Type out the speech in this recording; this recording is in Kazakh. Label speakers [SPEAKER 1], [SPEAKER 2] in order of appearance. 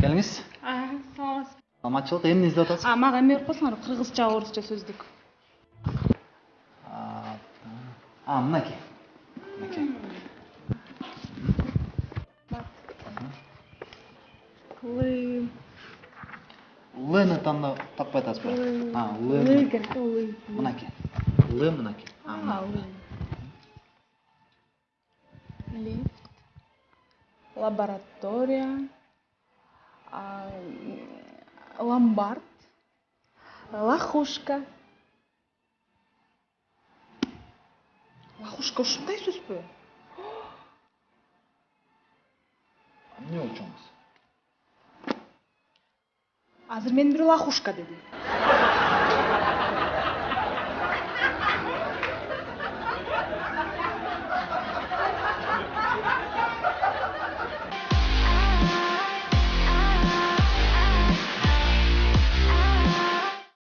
[SPEAKER 1] келиңиз
[SPEAKER 2] саламатсызбы
[SPEAKER 1] саламатчылык эмне издеп атасыз
[SPEAKER 2] мага эме берип койсоңор кыргызча орусча сөздүк
[SPEAKER 1] а мынакей мынакей
[SPEAKER 2] лы
[SPEAKER 1] тандап таппай атасызбы а
[SPEAKER 2] лы керек лы
[SPEAKER 1] мынакей
[SPEAKER 2] лаборатория а, ломбард лохушка. Лохушка ушундай сөзбү
[SPEAKER 1] эмне болчуңуз
[SPEAKER 2] азыр мени бирөө лохушка деди